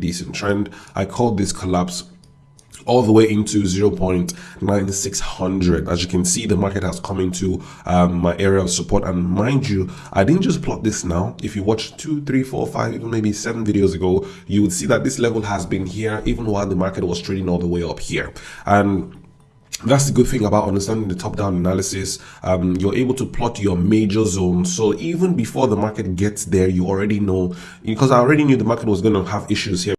decent trend. I called this collapse all the way into 0.9600 as you can see the market has come into um, my area of support. And mind you i didn't just plot this now. If you watch two three four five even maybe seven videos ago you would see that this level has been here even while the market was trading all the way up here. And that's the good thing about understanding the top-down analysis. Um, you're able to plot your major zones. So even before the market gets there you already know because i already knew the market was going to have issues here